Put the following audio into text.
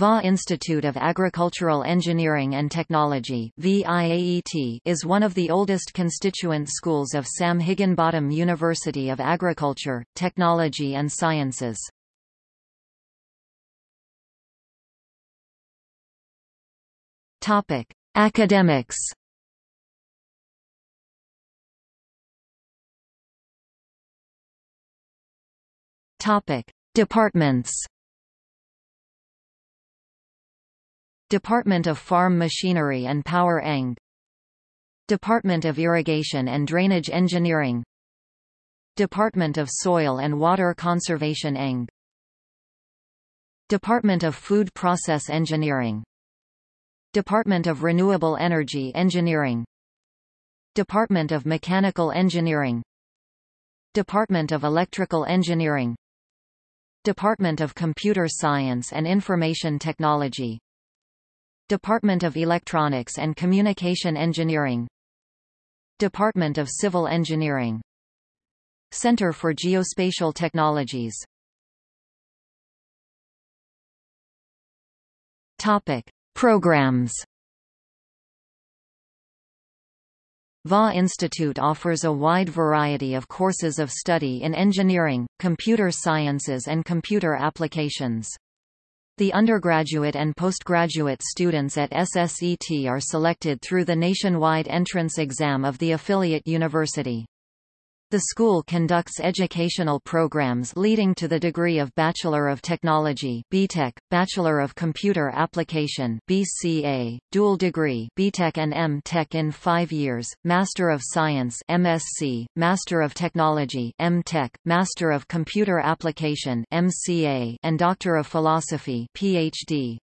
VA Institute of Agricultural Engineering and Technology is one of the oldest constituent schools of Sam Higginbottom University of Agriculture, Technology and Sciences. Academics Departments Department of Farm Machinery and Power Eng. Department of Irrigation and Drainage Engineering. Department of Soil and Water Conservation Eng. Department of Food Process Engineering. Department of Renewable Energy Engineering. Department of Mechanical Engineering. Department of Electrical Engineering. Department of Computer Science and Information Technology Department of Electronics and Communication Engineering Department of Civil Engineering Center for Geospatial Technologies Topic. Programs VA Institute offers a wide variety of courses of study in engineering, computer sciences and computer applications. The undergraduate and postgraduate students at SSET are selected through the nationwide entrance exam of the affiliate university. The school conducts educational programs leading to the degree of Bachelor of Technology (BTech), Bachelor of Computer Application (BCA), dual degree (BTech and M.Tech) in 5 years, Master of Science (MSc), Master of Technology (M.Tech), Master of Computer Application (MCA), and Doctor of Philosophy (PhD).